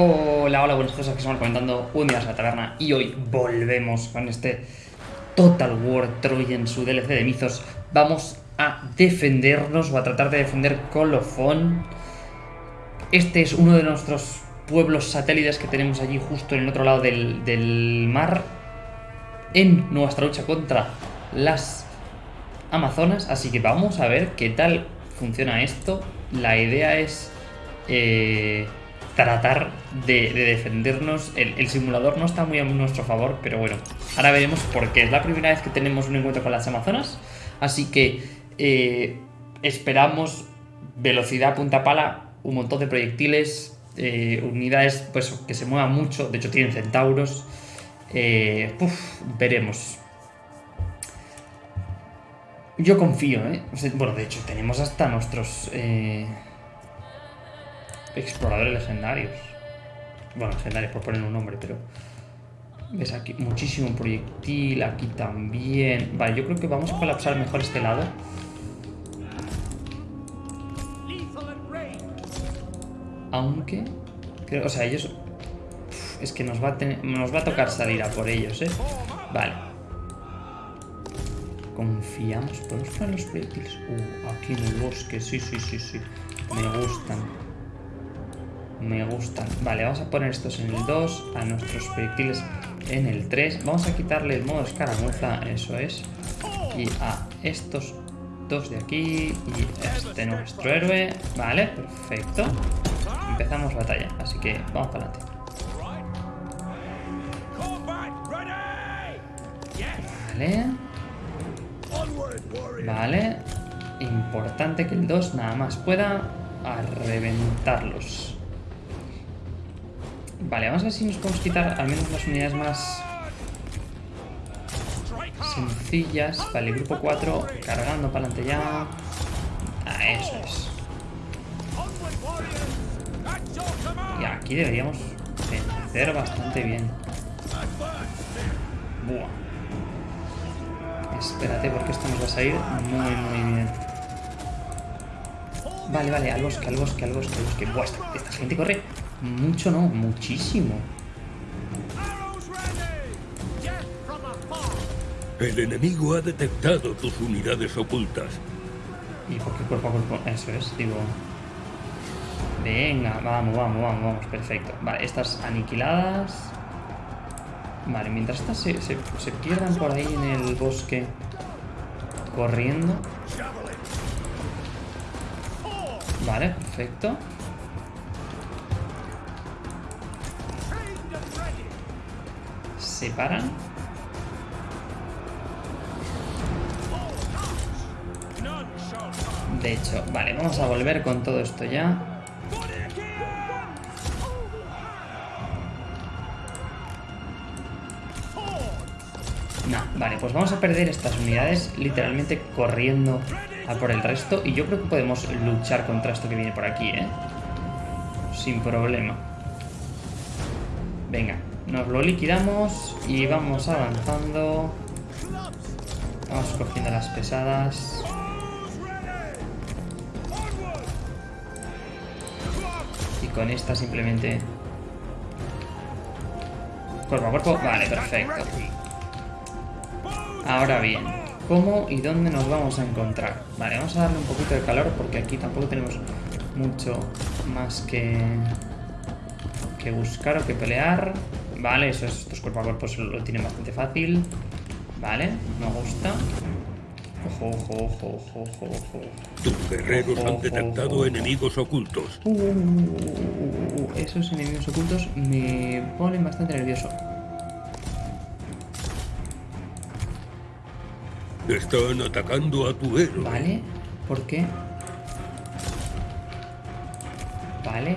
Hola, hola, buenas cosas que estamos comentando un día a la taberna y hoy volvemos con este Total War Troy en su DLC de Mizos. Vamos a defendernos o a tratar de defender Colofón. Este es uno de nuestros pueblos satélites que tenemos allí justo en el otro lado del, del mar en nuestra lucha contra las Amazonas. Así que vamos a ver qué tal funciona esto. La idea es... Eh, tratar de, defendernos. El, simulador no está muy a nuestro favor, pero bueno, ahora veremos porque es la primera vez que tenemos un encuentro con las Amazonas. Así que eh, esperamos velocidad punta pala, un montón de proyectiles, eh, unidades pues que se muevan mucho, de hecho tienen centauros. Eh, veremos. Yo confío, ¿eh? Bueno, de hecho, tenemos hasta nuestros... Exploradores legendarios. Bueno, legendarios por poner un nombre, pero... ¿Ves aquí? Muchísimo proyectil, aquí también. Vale, yo creo que vamos a colapsar mejor este lado. Aunque... o sea, ellos... es que nos va, a nos va a tocar salir a por ellos, ¿eh? Vale. Confiamos. ¿Podemos poner los proyectiles? Uh, aquí en el bosque. Sí, sí, sí, sí. Me gustan. Me gustan. Vale, vamos a poner estos en el 2, a nuestros proyectiles en el 3. Vamos a quitarle el modo escaramuza, eso es. Y a estos dos de aquí y este nuestro héroe. Vale, perfecto. Empezamos batalla, así que vamos para adelante. Vale. Vale. Importante que el 2 nada más pueda a reventarlos. Vale, vamos a ver si nos podemos quitar al menos las unidades más sencillas. Vale, grupo 4, cargando para adelante ya. Ah, eso es. Y aquí deberíamos vencer bastante bien. Buah. Espérate porque esto nos va a salir muy, muy bien. Vale, vale, al bosque, al bosque, al bosque, al bosque. Buah, esta gente corre mucho no, muchísimo. El enemigo ha detectado tus unidades ocultas. ¿Y por qué cuerpo a cuerpo? Eso es, digo... Venga, vamos, vamos, vamos, vamos, perfecto. Vale, estas aniquiladas. Vale, mientras estas se, se, se pierdan por ahí en el bosque corriendo. Vale, perfecto. Se paran. De hecho, vale, vamos a volver con todo esto ya. No, vale, pues vamos a perder estas unidades literalmente corriendo a por el resto. Y yo creo que podemos luchar contra esto que viene por aquí, ¿eh? Sin problema. Venga, nos lo liquidamos y vamos avanzando. Vamos cogiendo las pesadas. Y con esta simplemente... Cuerpo a cuerpo. Vale, perfecto. Ahora bien, ¿cómo y dónde nos vamos a encontrar? Vale, vamos a darle un poquito de calor porque aquí tampoco tenemos mucho más que, que buscar o que pelear. Vale, eso es, estos cuerpo a cuerpo lo tienen bastante fácil. Vale, me gusta. Ojo, ojo, ojo, ojo, ojo, ojo. Tus guerreros han detectado enemigos ocultos. Uh, uh, uh, esos enemigos ocultos me ponen bastante nervioso. Están atacando a tu héroe. Vale, ¿por qué?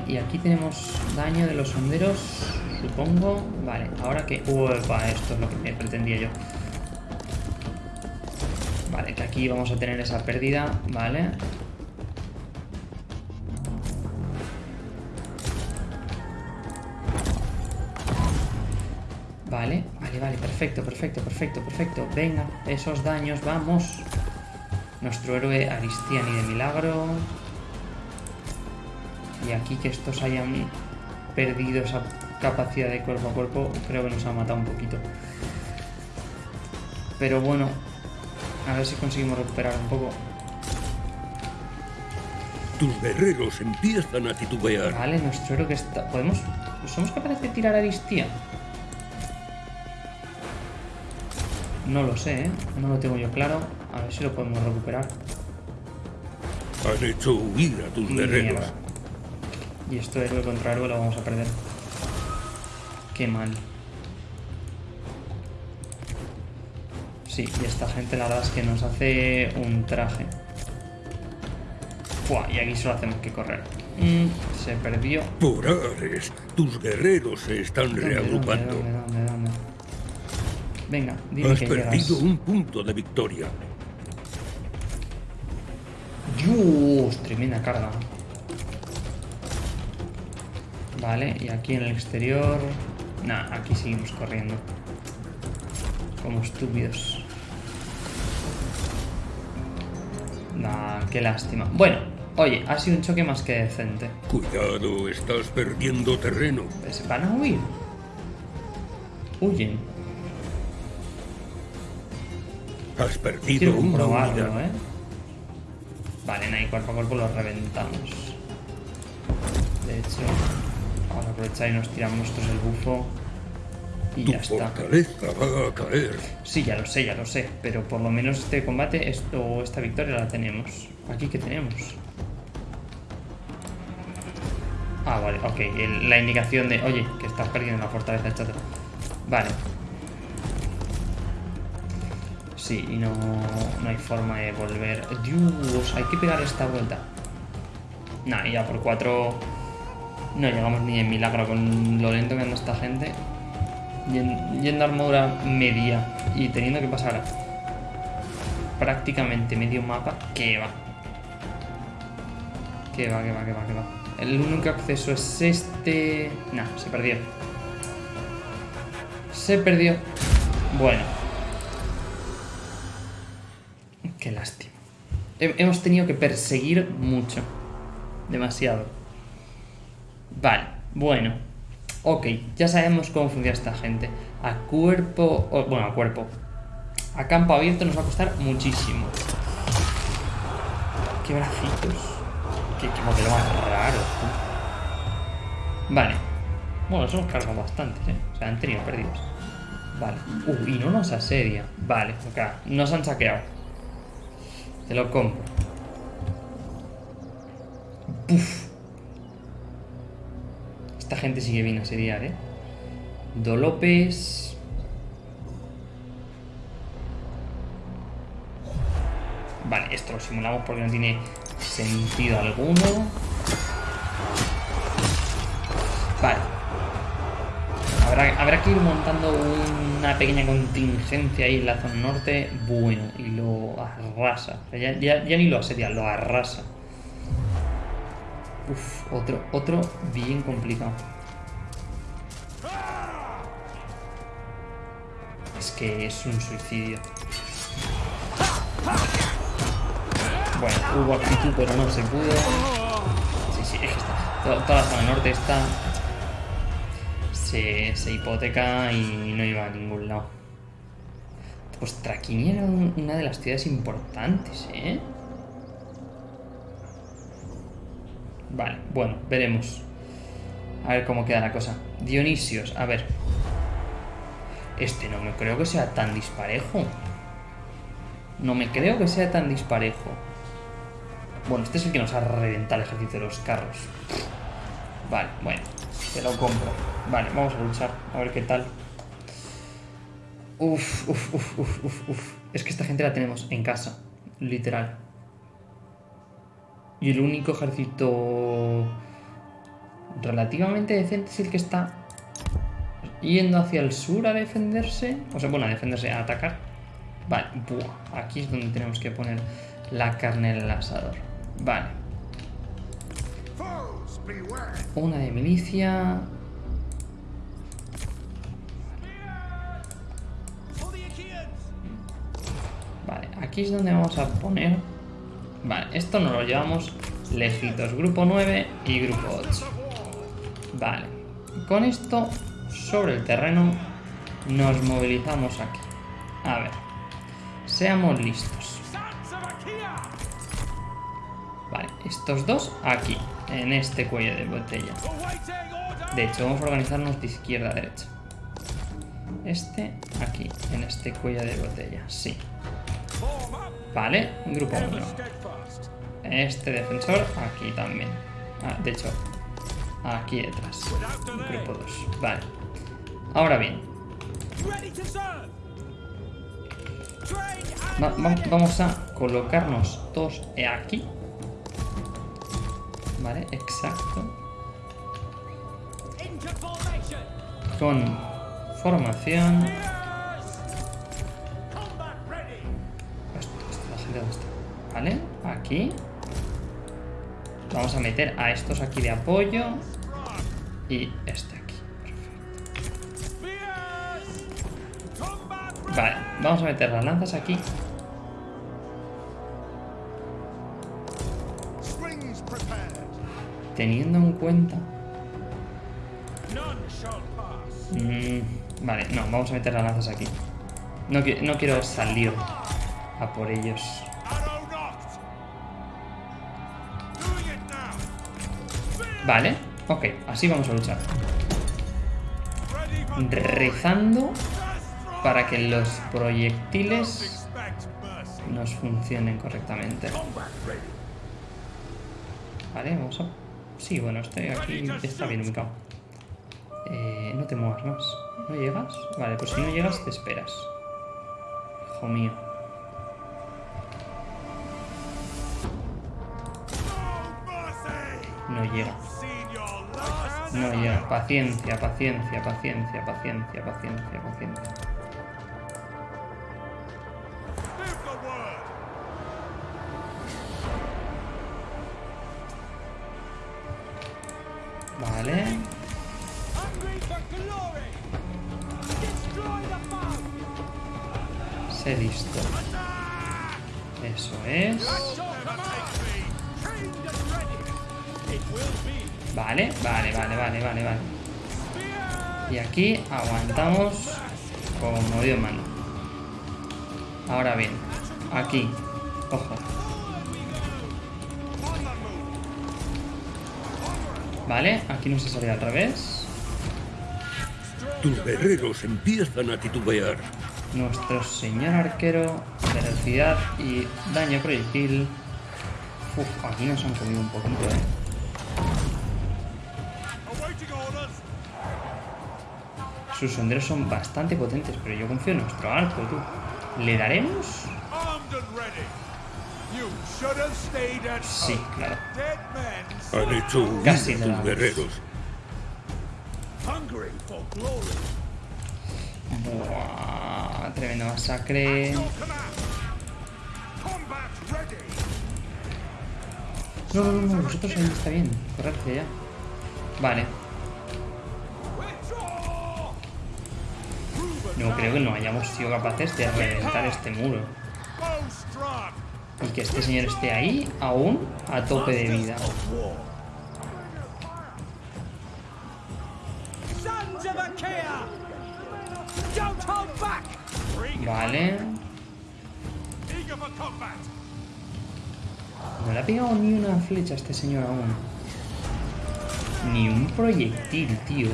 Y aquí tenemos daño de los sonderos supongo. Vale, ahora que... Uepa, esto es lo que me pretendía yo. Vale, que aquí vamos a tener esa pérdida, vale. Vale, vale, vale, perfecto, perfecto, perfecto, perfecto. Venga, esos daños, vamos. Nuestro héroe Aristiani de milagro. Y aquí que estos hayan perdido esa capacidad de cuerpo a cuerpo, creo que nos ha matado un poquito. Pero bueno, a ver si conseguimos recuperar un poco. Tus guerreros empiezan a titubear. Vale, nuestro héroe que está... ¿Podemos...? ¿Somos capaces de tirar Aristía? No lo sé, ¿eh? No lo tengo yo claro. A ver si lo podemos recuperar. Han hecho huir a tus guerreros. Mierda. Y esto héroe contra héroe lo vamos a perder. Qué mal. Sí, y esta gente la verdad es que nos hace un traje. Buah, y aquí solo hacemos que correr. Mm, se perdió. Por Ares, tus guerreros se están ¿Dónde, reagrupando. dónde, dónde, dónde? Venga, dime Has que perdido llegas. un punto de victoria. Dios, tremenda carga. Vale, y aquí en el exterior... Nah, aquí seguimos corriendo. Como estúpidos. Nah, qué lástima. Bueno, oye, ha sido un choque más que decente. Cuidado, estás perdiendo terreno. Pues van a huir. Huyen. Has perdido Quiero comprobarlo. ¿eh? Vale, ahí cuerpo a cuerpo lo reventamos. De hecho, vamos a aprovechar y nos tiramos nosotros el bufo. Y Tu ya está. fortaleza va a caer. Sí, ya lo sé, ya lo sé. Pero por lo menos este combate esto, o esta victoria la tenemos. ¿Aquí qué tenemos? Ah, vale, ok. el- la indicación de, oye, que estás perdiendo la fortaleza, etc. Vale. Sí, y no, no hay forma de volver. Dios, hay que pegar esta vuelta. Nah, y ya por cuatro no llegamos ni en milagro con lo lento que anda esta gente. Yen- Yendo armadura media y teniendo que pasar prácticamente medio mapa, que va. Que va, que va, que va, va. El único acceso es este... Nah, se perdió. Se perdió. Bueno. Qué lástima. He- Hemos tenido que perseguir mucho. Demasiado. Vale, bueno. Ok, ya sabemos cómo funciona esta gente. A cuerpo... bueno, a cuerpo. A campo abierto nos va a costar muchísimo. Qué bracitos. Qué, qué modelo más raro. tú. Vale. Bueno, nos hemos cargado bastantes, ¿eh? O sea, han tenido perdidos. Vale. Uh, y no nos asedia. Vale, acá. Nos han saqueado. Te lo compro. Puf. Esta gente sigue bien a asediar, ¿eh? Do López. Vale, esto lo simulamos porque no tiene sentido alguno. Vale. Habrá, que ir montando una pequeña contingencia ahí en la zona norte. Bueno, y lo arrasa. Ya- ya ni lo asedia, lo arrasa. Uf, otro, otro bien complicado. Es que es un suicidio. Bueno, hubo actitud, pero no se pudo. Sí, sí, es que está. to- Toda la zona norte está. Se, hipoteca y no iba a ningún lado. Pues Traquini era un- una de las ciudades importantes, ¿eh? Vale, bueno, veremos. A ver cómo queda la cosa. Dionisios, a ver. Este no me creo que sea tan disparejo. No me creo que sea tan disparejo. Bueno, este es el que nos ha reventado el ejército de los carros. Vale, bueno, te lo compro. Vale, vamos a luchar, a ver qué tal. Uf, uf, uf, uf, uf, uf. Es que esta gente la tenemos en casa, literal. Y el único ejército relativamente decente es el que está yendo hacia el sur a defenderse. O sea, bueno, a defenderse, a atacar. Vale, buah, aquí es donde tenemos que poner la carne en el asador. Vale. Una de milicia. Vale, aquí es donde vamos a poner... Vale, esto nos lo llevamos lejitos. Grupo 9 y grupo 8. Vale, con esto sobre el terreno nos movilizamos aquí. A ver, seamos listos. Vale, estos dos aquí, en este cuello de botella. De hecho, vamos a organizarnos de izquierda a derecha. Este aquí, en este cuello de botella, sí. Vale, grupo 1. Este defensor aquí también. Ah, de hecho, aquí detrás. Grupo 2. Vale. Ahora bien. vamos a colocarnos todos aquí. Vale, exacto. Con formación. ¿Vale? Aquí. Vamos a meter a estos aquí de apoyo. Y este aquí. Perfecto. Vale, vamos a meter las lanzas aquí. Teniendo en cuenta... Mm, vale, no, vamos a meter las lanzas aquí. No, no quiero salir a por ellos. Vale, ok, así vamos a luchar. Rezando para que los proyectiles nos funcionen correctamente. Vale, vamos a... Sí, bueno, estoy aquí, está bien ubicado. Eh, no te muevas más. ¿No llegas? Vale, pues si no llegas te esperas. Hijo mío. No llega. Paciencia, paciencia, paciencia, paciencia, paciencia, paciencia. Vale. Sé listo. Eso es. Vale, vale, vale, vale, vale, vale. Y aquí aguantamos como Dios mano. Ahora bien, aquí, ojo. Vale, aquí no se sale al revés. Tus guerreros empiezan a titubear. Nuestro señor arquero, velocidad y daño proyectil. Uf, aquí nos han comido un poquito, eh. Sus senderos son bastante potentes, pero yo confío en nuestro arco, tú. ¿Le daremos? Sí, claro. Han hecho Casi tus guerreros. Buah, tremenda masacre. No, no, no, vosotros ahí está bien. Correcto ya. Vale. No creo que no hayamos sido capaces de reventar este muro. Y que este señor esté ahí, aún, a tope de vida. Vale. No le ha pegado ni una flecha a este señor aún. Ni un proyectil, tío.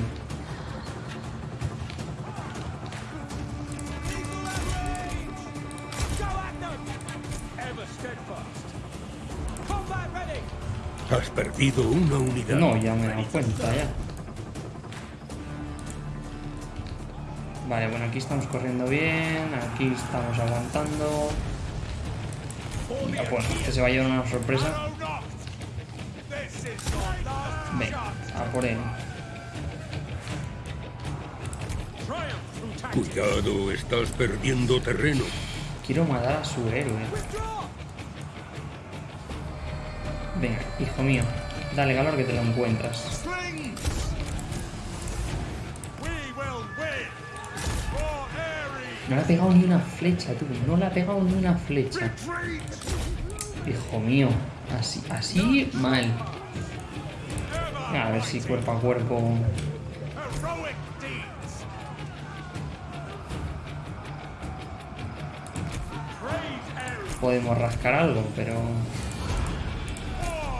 Perdido una unidad. No, ya me he dado cuenta, ya. Vale, bueno, aquí estamos corriendo bien, aquí estamos aguantando. Ya, bueno, este se va a llevar una sorpresa. Venga, a por él. Cuidado, estás perdiendo terreno. Quiero matar a su héroe. Venga, hijo mío, Dale, calor, que te lo encuentras. No le ha pegado ni una flecha, tú. No le ha pegado ni una flecha. Hijo mío. Así, así mal. A ver si cuerpo a cuerpo... Podemos rascar algo, pero...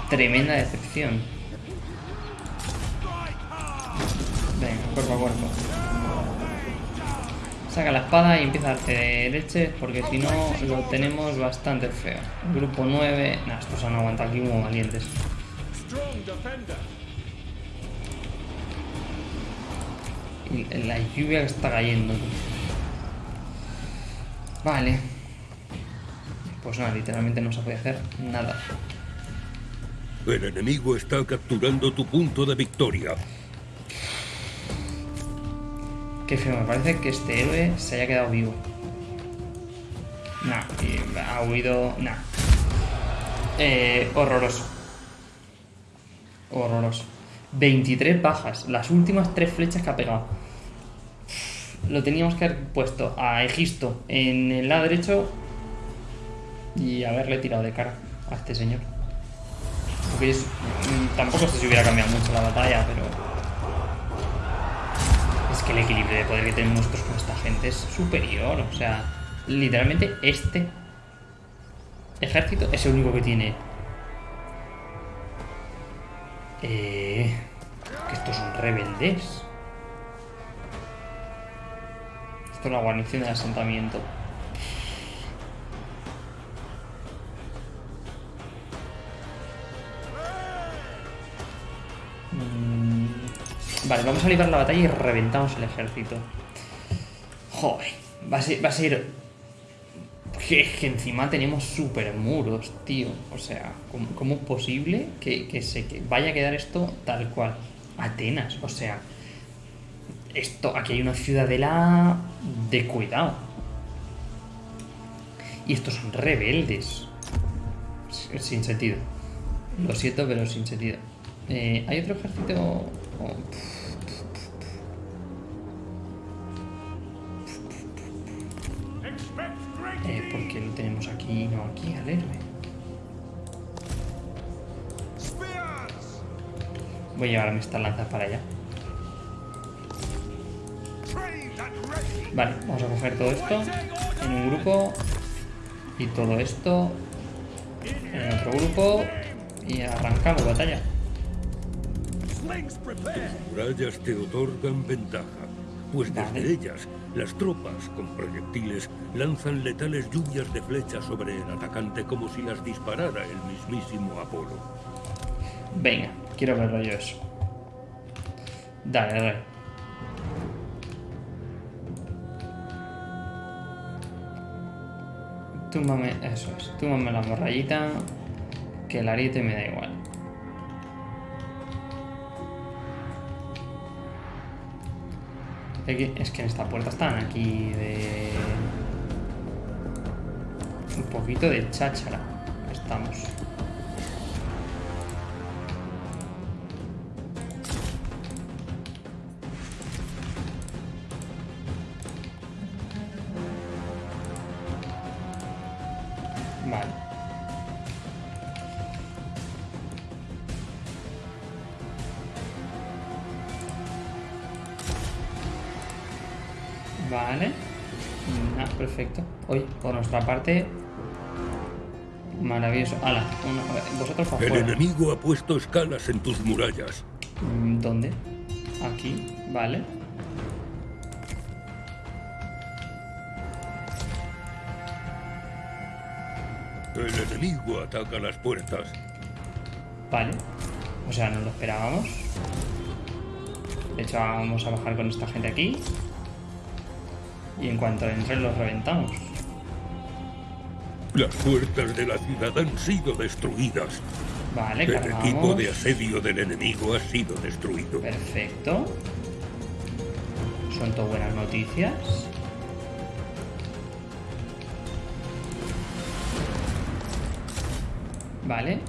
Tremenda Venga, cuerpo a cuerpo. Saca la espada y empieza a hacer leche, porque si no lo tenemos bastante feo. Grupo 9... Nah, estos han aguantado aquí como valientes. La lluvia que está cayendo. Vale. Pues nada, literalmente no se puede hacer nada. El enemigo está capturando tu punto de victoria. Qué feo, me parece que este héroe se haya quedado vivo. Nah, ha huido... Nah. Eh, horroroso. Horroroso. 23 bajas. Las últimas tres flechas que ha pegado. Lo teníamos que haber puesto a Egisto en el lado derecho y haberle tirado de cara a este señor. Mm, tampoco sé si hubiera cambiado mucho la batalla, pero... Es que el equilibrio de poder que tenemos nosotros con esta gente es superior. O sea, literalmente este ejército es el único que tiene... Eh, que estos son rebeldes. Esto es la guarnición del asentamiento. Vale, vamos a librar la batalla y reventamos el ejército. Joder, va a ser... Va. Que, encima tenemos super muros, tío. O sea, ¿cómo, cómo es posible que, que se que vaya a quedar esto tal cual? Atenas, o sea... Esto, aquí hay una ciudadela de cuidado. Y estos son rebeldes. Sin sentido. Lo siento, pero sin sentido. Eh, ¿Hay otro ejército? Oh, eh, ¿Por qué lo tenemos aquí y no aquí al héroe? Voy a llevarme estas lanzas para allá. Vale, vamos a coger todo esto en un grupo y todo esto en otro grupo y arrancamos batalla. Murallas te otorgan ventaja, pues desde ellas las tropas con proyectiles lanzan letales lluvias de flechas sobre el atacante como si las disparara el mismísimo Apolo. Venga, quiero verlo yo eso. Dale, dale. Túmbame, eso es, túmbame la morrayita, que el ariete me da igual. Es que en esta puerta están aquí de... Un poquito de cháchara. Estamos. Vale. Ah, perfecto. Hoy, por nuestra parte. Maravilloso. Ala, uno- a ver, vosotros para El afuera. enemigo ha puesto escalas en tus murallas. Mm, ¿Dónde? Aquí, vale. El enemigo ataca las puertas. Vale. O sea, no lo esperábamos. De hecho, vamos a bajar con esta gente aquí. Y en cuanto entren, los reventamos. Las puertas de la ciudad han sido destruidas. Vale, El equipo de asedio del enemigo ha sido destruido. Perfecto. Son todo buenas noticias. Vale. El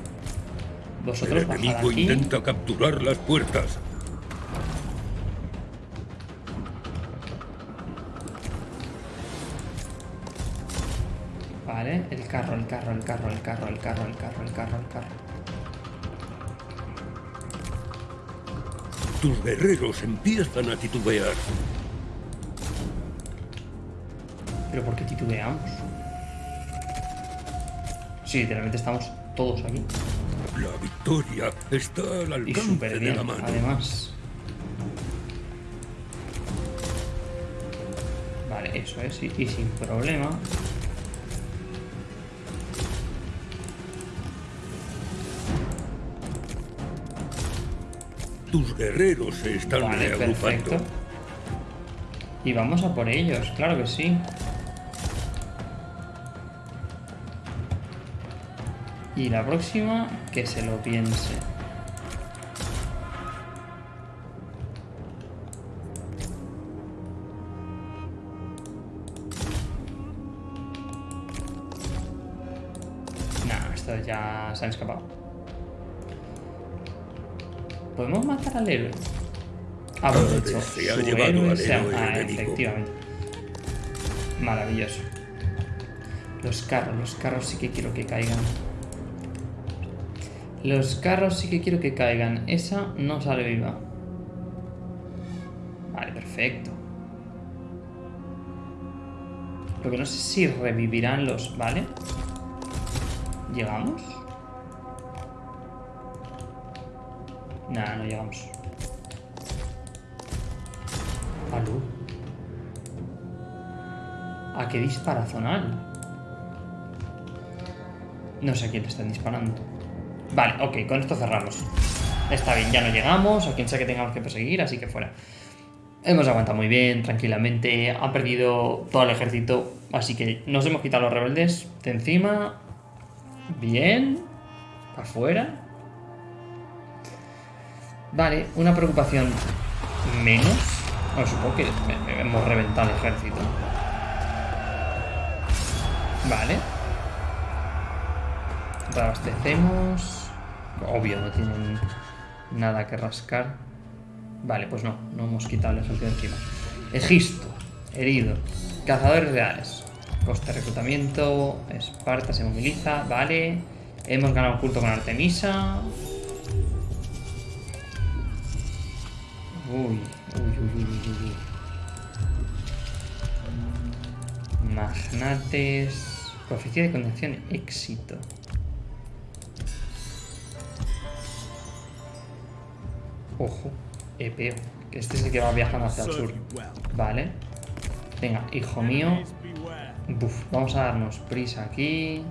Vosotros bajad enemigo aquí. intenta capturar las puertas. Vale, el carro, el carro, el carro, el carro, el carro, el carro, el carro, el carro. Tus guerreros empiezan a titubear. Pero ¿por qué titubeamos? Sí, literalmente estamos todos aquí. La victoria está al Y alcance súper de bien, la mano. además. Vale, eso es, y, y sin problema. Tus guerreros se están Vale, reagrupando. perfecto. Y vamos a por ellos, claro que sí. Y la próxima, que se lo piense. Nah, estos ya se han escapado. ¿Podemos matar al héroe? Ah, pues de hecho, su héroe se ha- héroe Ah, efectivamente. Maravilloso. Los carros, los carros sí que quiero que caigan. Los carros sí que quiero que caigan. Esa no sale viva. Vale, perfecto. Lo que no sé si revivirán los... ¿Vale? ¿Llegamos? Nah, no llegamos. ¿Aló? ¿A qué dispara zonal? No sé a quién le están disparando. Vale, ok, con esto cerramos. Está bien, ya no llegamos, a quien sea que tengamos que perseguir, así que fuera. Hemos aguantado muy bien, tranquilamente. Ha perdido todo el ejército, así que nos hemos quitado los rebeldes de encima. Bien. Afuera. Vale, una preocupación menos. Bueno, supongo que hemos reventado el ejército. Vale. Reabastecemos. Obvio, no tienen nada que rascar. Vale, pues no, no hemos quitado el ejército de encima. Egisto, herido. Cazadores reales. Coste de reclutamiento. Esparta se moviliza. Vale. Hemos ganado culto con Artemisa. Uy, uy, uy, uy, uy, uy. Magnates. Profecía de condenación, éxito. Ojo, Epeo. Que este es el que va viajando hacia el sur. Vale. Venga, hijo mío. Buf, vamos a darnos prisa aquí.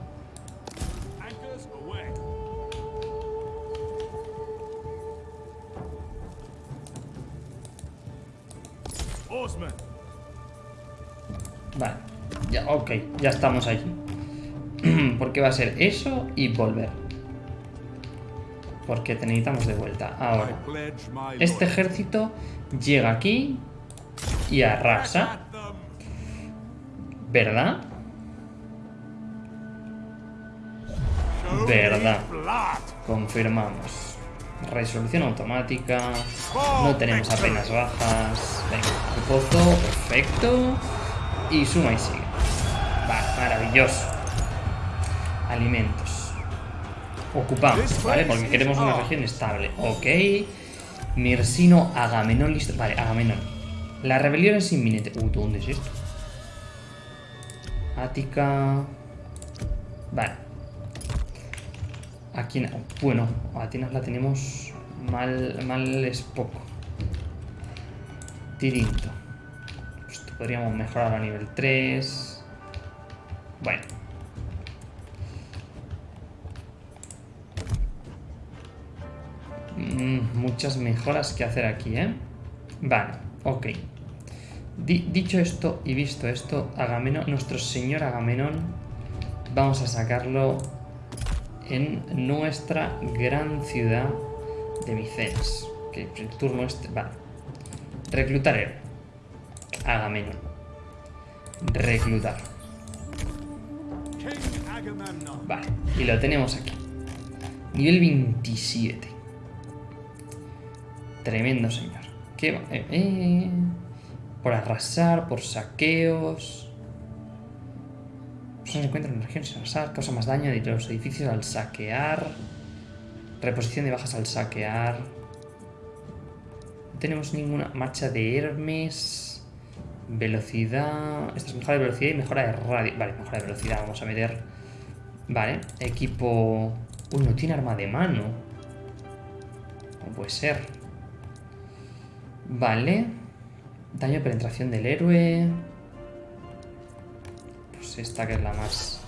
Ya, ok, ya estamos allí. Porque va a ser eso y volver. Porque te necesitamos de vuelta. Ahora. Este ejército llega aquí y arrasa. ¿Verdad? ¿Verdad? Confirmamos. Resolución automática. No tenemos apenas bajas. Venga, pozo, perfecto. Y suma y sigue. Maravilloso. Alimentos. Ocupamos, ¿vale? Porque queremos una región estable. Ok. Mirsino, Agamenón, listo. Vale, Agamenón. La rebelión es inminente. Uh, ¿dónde es esto? Ática. Vale. Aquí, bueno, Atenas la tenemos mal, mal es poco. Tirinto. Esto podríamos mejorar a nivel 3. Bueno. Mm, muchas mejoras que hacer aquí, ¿eh? Vale, ok. Di- dicho esto y visto esto, Agamenón, nuestro señor Agamenón, vamos a sacarlo en nuestra gran ciudad de Micenas. Que el turno este. Vale. Reclutar héroe. Agamenón. Reclutar. Vale. Y lo tenemos aquí. Nivel 27. Tremendo señor. ¿Qué va? Eh, eh, por arrasar, por saqueos. Se encuentra en regiones sin arrasar, causa más daño de los edificios al saquear. Reposición de bajas al saquear. No tenemos ninguna marcha de Hermes. Velocidad. Esta es mejora de velocidad y mejora de radio. Vale, mejora de velocidad. Vamos a meter Vale, equipo... Uy, no tiene arma de mano. No puede ser. Vale. Daño de penetración del héroe. Pues esta que es la más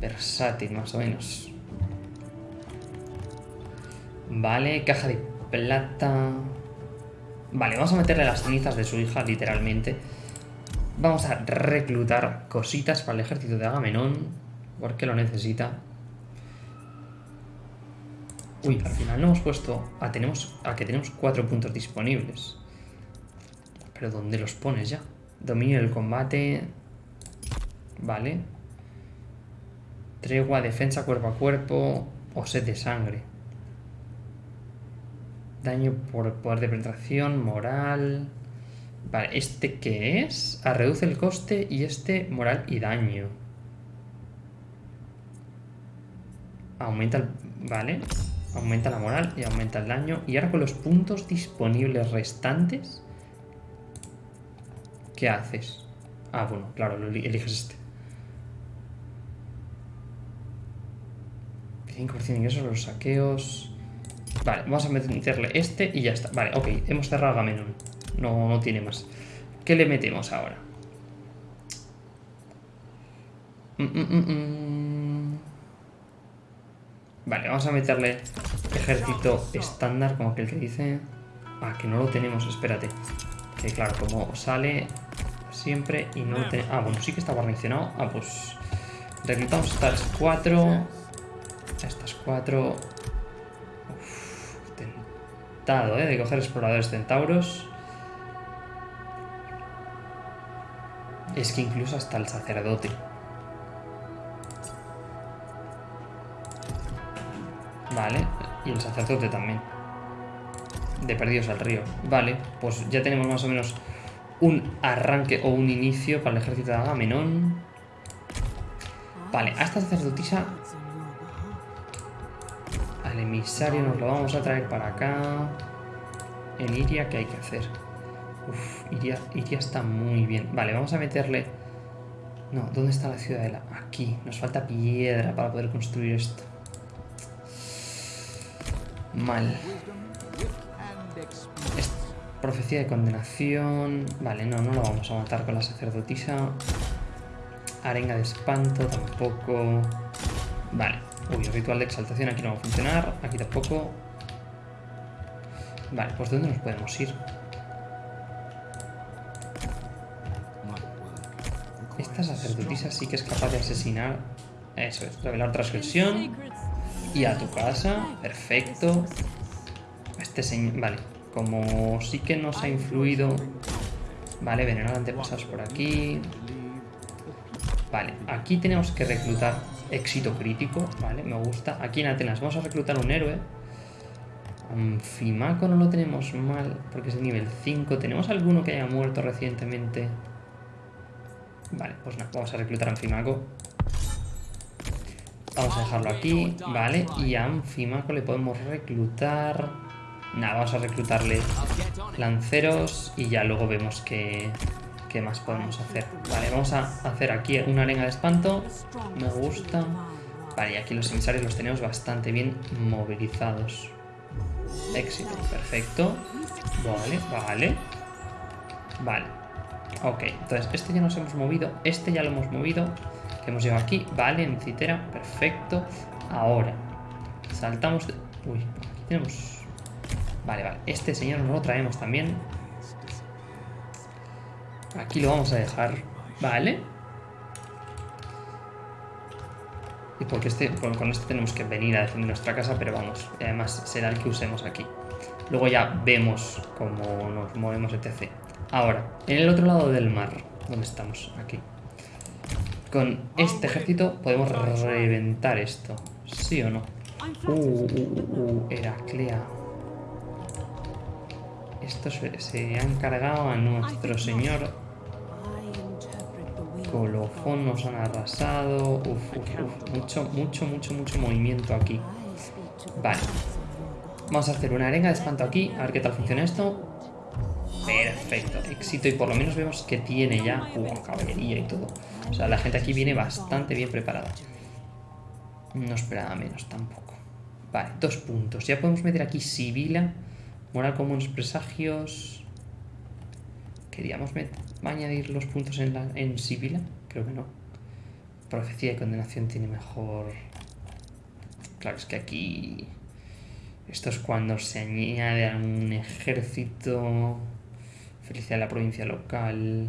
versátil, más o menos. Vale, caja de plata. Vale, vamos a meterle las cenizas de su hija, literalmente. Vamos a reclutar cositas para el ejército de Agamenón. Porque lo necesita. Uy, al final no hemos puesto... Ah, tenemos... a que tenemos cuatro puntos disponibles. Pero ¿dónde los pones ya? Dominio del combate... Vale. Tregua, defensa cuerpo a cuerpo o sed de sangre. Daño por poder de penetración, moral... Vale, ¿este qué es? Ah, reduce el coste y este moral y daño. Aumenta el... Vale. Aumenta la moral y aumenta el daño. Y ahora con los puntos disponibles restantes... ¿Qué haces? Ah, bueno, claro, eliges este. 5% de ingresos, los saqueos... Vale, vamos a meterle este y ya está. Vale, ok, hemos cerrado Gamenon. No, no tiene más. ¿Qué le metemos ahora? Mm, mm, mm, vale, vamos a meterle ejército estándar, como aquel que dice... Ah, que no lo tenemos, espérate. Que claro, como sale siempre y no lo tenemos... Ah, bueno, sí que está guarnicionado. Ah, pues... Reclutamos estas cuatro. Estas cuatro. ¿Eh? de coger exploradores centauros. Es que incluso hasta el sacerdote. Vale, y el sacerdote también. De perdidos al río. Vale, pues ya tenemos más o menos un arranque o un inicio para el ejército de Agamenón. Vale, a esta sacerdotisa el emisario nos lo vamos a traer para acá. En Iria, ¿qué hay que hacer? Iria, Iria está muy bien. Vale, vamos a meterle... No, ¿dónde está la ciudadela? Aquí. Nos falta piedra para poder construir esto. Mal. profecía de condenación. Vale, no, no lo vamos a matar con la sacerdotisa. Arenga de espanto tampoco. Vale. Uy, el ritual de exaltación aquí no va a funcionar. Aquí tampoco. Vale, pues ¿de dónde nos podemos ir? Esta sacerdotisa sí que es capaz de asesinar. Eso es, revelar transgresión. Y a tu casa. Perfecto. Este señor... Vale, como sí que nos ha influido... Vale, venenar antepasados por aquí. Vale, aquí tenemos que reclutar éxito crítico, vale, me gusta. Aquí en Atenas vamos a reclutar un héroe. Anfimaco no lo tenemos mal, porque es el nivel 5. ¿Tenemos alguno que haya muerto recientemente? Vale, pues nada, vamos a reclutar a Anfimaco. Vamos a dejarlo aquí, vale. Y a Anfimaco le podemos reclutar... Nada, vamos a reclutarle lanceros y ya luego vemos que, ¿Qué más podemos hacer? Vale, vamos a hacer aquí una arena de espanto. Me gusta. Vale, y aquí los emisarios los tenemos bastante bien movilizados. Éxito, perfecto. Vale, vale. Vale. Ok, entonces este ya nos hemos movido. Este ya lo hemos movido. Que hemos llegado aquí. Vale, en citera. Perfecto. Ahora. Saltamos. Uy, aquí tenemos... Vale, vale. Este señor nos lo traemos también. Aquí lo vamos a dejar, ¿vale? Y porque este, con este tenemos que venir a defender nuestra casa, pero vamos, además será el que usemos aquí. Luego ya vemos cómo nos movemos, etc. Ahora, en el otro lado del mar, ¿dónde estamos? Aquí. Con este ejército podemos reventar esto, ¿sí o no? Uh, uh, uh, uh Heraclea. Esto se, se ha encargado a nuestro señor Colofón nos han arrasado. Uf, uf, uf. Mucho, mucho, mucho, mucho movimiento aquí. Vale. Vamos a hacer una arenga de espanto aquí. A ver qué tal funciona esto. Perfecto, éxito. Y por lo menos vemos que tiene ya uh, caballería y todo. O sea, la gente aquí viene bastante bien preparada. No esperaba menos tampoco. Vale, dos puntos. Ya podemos meter aquí Sibila. Moral comunes presagios. ¿Queríamos añadir los puntos en, la, en Sibila? Creo que no. Profecía de condenación tiene mejor... Claro, es que aquí... Esto es cuando se añade a un ejército... Felicidad de la provincia local...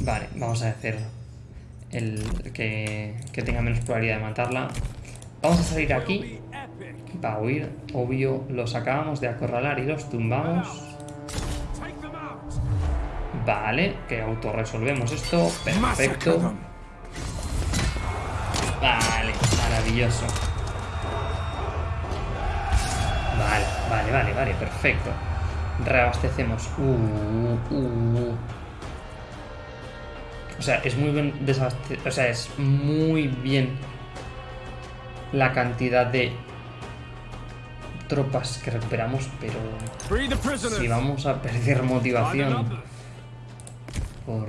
Vale, vamos a hacer el que, que tenga menos probabilidad de matarla. Vamos a salir aquí para huir. Obvio, los acabamos de acorralar y los tumbamos. Vale, que autorresolvemos esto. Perfecto. Vale, maravilloso. Vale, vale, vale, vale, perfecto. Reabastecemos. Uh, uh. O sea, es muy bien O sea, es muy bien la cantidad de tropas que recuperamos, pero si vamos a perder motivación por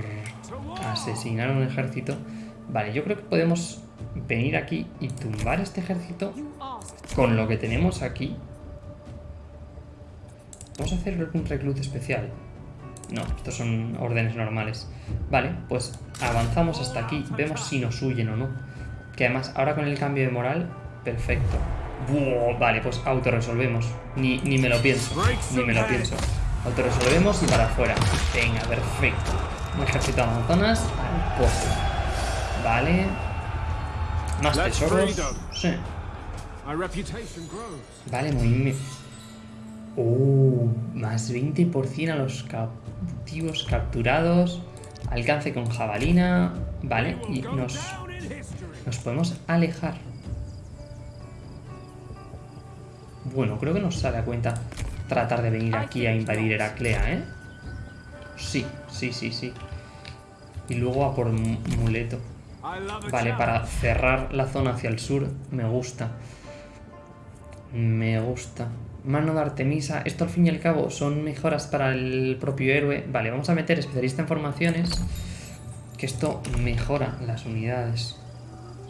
asesinar un ejército... Vale, yo creo que podemos venir aquí y tumbar este ejército con lo que tenemos aquí. Vamos a hacer un reclut especial. No, estos son órdenes normales. Vale, pues avanzamos hasta aquí. Vemos si nos huyen o no. Que además, ahora con el cambio de moral, perfecto. vale, pues autorresolvemos. Ni, ni me lo pienso. Ni me lo pienso. Autorresolvemos y para afuera. Venga, perfecto. Un ejército de amazonas al. Vale. Más tesoros. Sí. Vale, muy... Uh, más 20% a los cautivos capturados. Alcance con jabalina. Vale, y nos, nos podemos alejar. Bueno, creo que nos sale a cuenta tratar de venir aquí a invadir Heraclea, ¿eh? Sí, sí, sí, sí. Y luego a por Muleto. Vale, para cerrar la zona hacia el sur, me gusta. Me gusta. Mano de Artemisa. Esto al fin y al cabo son mejoras para el propio héroe. Vale, vamos a meter especialista en formaciones. Que esto mejora las unidades.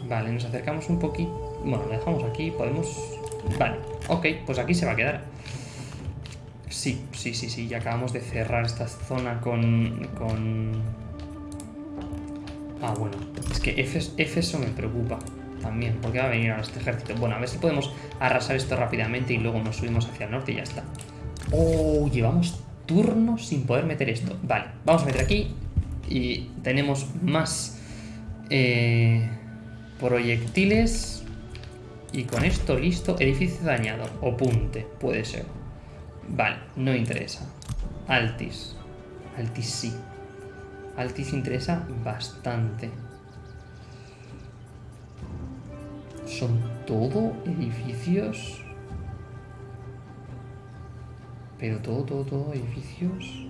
Vale, nos acercamos un poquito. Bueno, lo dejamos aquí. Podemos... Vale, ok, pues aquí se va a quedar. Sí, sí, sí, sí. Ya acabamos de cerrar esta zona con... con... Ah, bueno. Es que Efeso me preocupa también, porque va a venir ahora este ejército. Bueno, a ver si podemos arrasar esto rápidamente y luego nos subimos hacia el norte y ya está. Oh, llevamos turnos sin poder meter esto. Vale, vamos a meter aquí y tenemos más eh, proyectiles y con esto listo, edificio dañado o punte, puede ser. Vale, no interesa. Altis. Altis sí. Altis interesa bastante. ¿Son todo edificios? Pero todo, todo, todo edificios.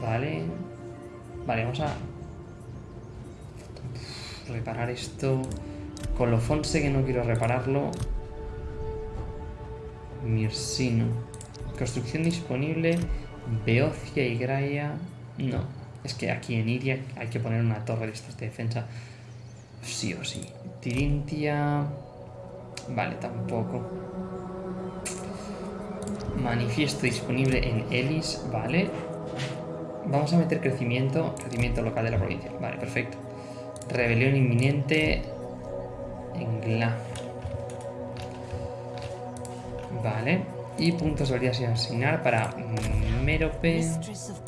Vale. Vale, vamos a reparar esto. Colofón sé que no quiero repararlo. Mirsino. Construcción disponible. Beocia y Graia. No. Es que aquí en Iria hay que poner una torre de estas de defensa. Sí o sí. Tirintia... Vale, tampoco. Manifiesto disponible en Elis, vale. Vamos a meter crecimiento, crecimiento local de la provincia. Vale, perfecto. Rebelión inminente en Gla. Vale. Y puntos de habilidad sin asignar para Merope.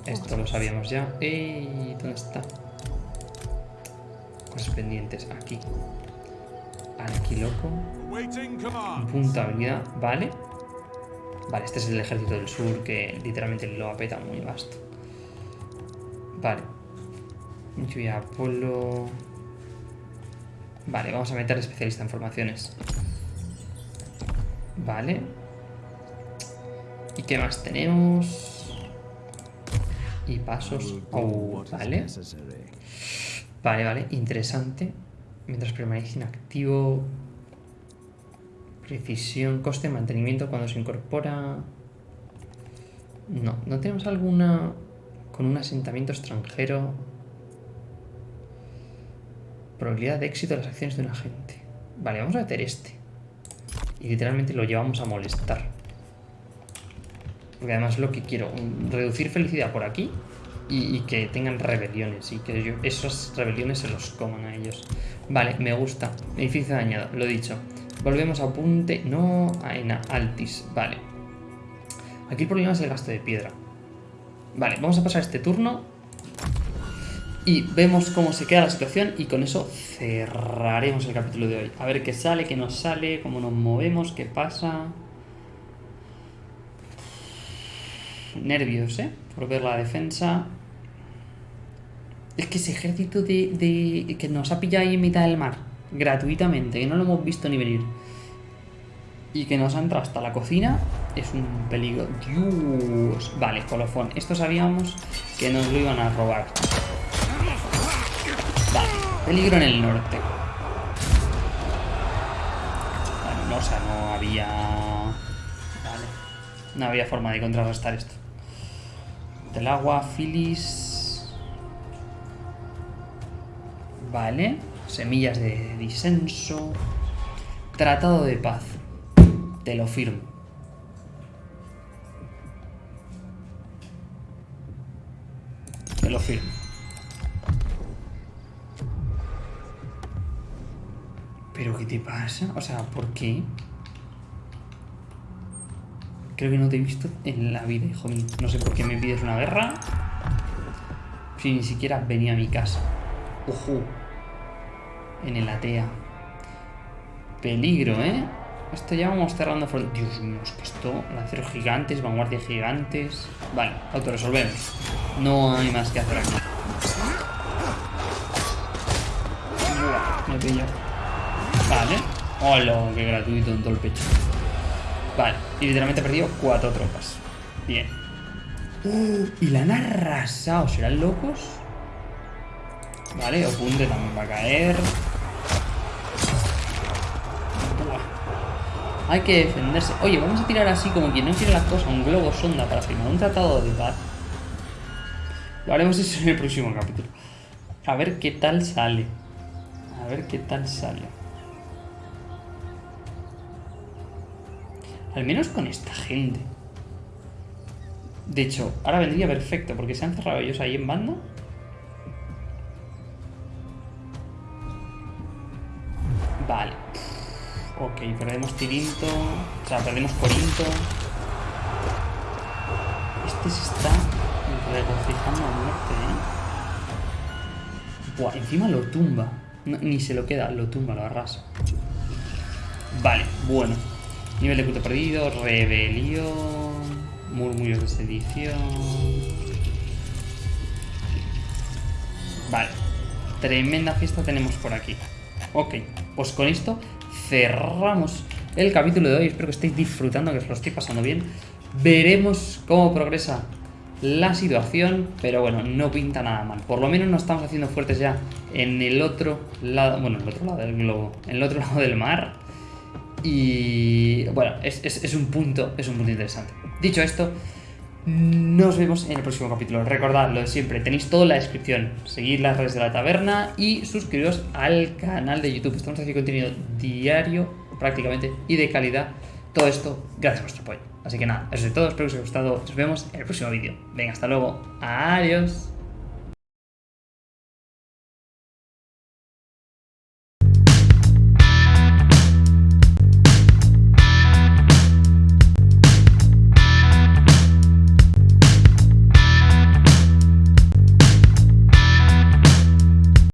Esto lo sabíamos ya. ¿Y dónde está? Cosas pendientes. Aquí. Alquiloco. Punto habilidad. Vale. Vale, este es el ejército del sur que literalmente lo apeta muy vasto. Vale. Lluvia Apolo. Vale, vamos a meter especialista en formaciones. Vale. ¿Y qué más tenemos? Y pasos. Oh, vale. Vale, vale, interesante. Mientras permanece inactivo. Precisión, coste de mantenimiento cuando se incorpora. No, ¿no tenemos alguna con un asentamiento extranjero? Probabilidad de éxito de las acciones de un agente. Vale, vamos a meter este. Y literalmente lo llevamos a molestar. Porque además lo que quiero. Reducir felicidad por aquí y, que tengan rebeliones. Y que esas rebeliones se los coman a ellos. Vale, me gusta. Edificio dañado, lo dicho. Volvemos a apunte. No, Aena, Altis. Vale. Aquí el problema es el gasto de piedra. Vale, vamos a pasar este turno. Y vemos cómo se queda la situación y con eso cerraremos el capítulo de hoy. A ver qué sale, qué nos sale, cómo nos movemos, qué pasa. Nervios, ¿eh? Por ver la defensa. Es que ese ejército de, que nos ha pillado ahí en mitad del mar, gratuitamente, que no lo hemos visto ni venir, y que nos ha entrado hasta la cocina, es un peligro. Dios. Vale, colofón. Esto sabíamos que nos lo iban a robar. Vale, peligro en el norte. Bueno, no, o sea, no había... Vale. No había forma de contrarrestar esto. Del agua, Phyllis... Vale. Semillas de disenso. Tratado de paz. Te lo firmo. Te lo firmo. ¿Pero qué te pasa? O sea, ¿por qué? Creo que no te he visto en la vida, hijo mío. No sé por qué me pides una guerra. Si ni siquiera venía a mi casa. Ojo. En el atea. Peligro, ¿eh? Esto ya vamos cerrando Dios mío, es que esto... Lanceros gigantes, vanguardia gigantes... Vale, autorresolvemos. No hay más que hacer aquí. me pillo. Vale. Hola, qué gratuito en todo el pecho. Vale, y literalmente he perdido cuatro tropas. Bien. ¡Oh! y la han arrasado. ¿Serán locos? Vale, Opunte también va a caer. Hay que defenderse. Oye, vamos a tirar así como quien no quiere las cosas, un globo sonda para firmar un tratado de paz. Lo haremos eso en el próximo capítulo. A ver qué tal sale. A ver qué tal sale. Al menos con esta gente. De hecho, ahora vendría perfecto, porque se han cerrado ellos ahí en banda. Vale. Ok, perdemos Tirinto. O sea, perdemos Corinto. Este se está regocijando a muerte, ¿eh? Buah, encima lo tumba. ni se lo queda, lo tumba, lo arrasa. Vale, bueno. Nivel de culto perdido, rebelión, murmullos de sedición. Vale. Tremenda fiesta tenemos por aquí. Ok, pues con esto cerramos el capítulo de hoy. Espero que estéis disfrutando, que os lo estoy pasando bien. Veremos cómo progresa la situación, pero bueno, no pinta nada mal. Por lo menos nos estamos haciendo fuertes ya en el otro lado, bueno, en el otro lado del globo, en el otro lado del mar. Y bueno, es, es un punto, es un punto interesante. Dicho esto, nos vemos en el próximo capítulo. Recordad lo de siempre, tenéis todo en la descripción. Seguid las redes de la taberna y suscribiros al canal de YouTube. Estamos haciendo contenido diario, prácticamente, y de calidad. Todo esto gracias a vuestro apoyo. Así que nada, eso es todo. Espero que os haya gustado. Nos vemos en el próximo vídeo. Venga, hasta luego. Adiós.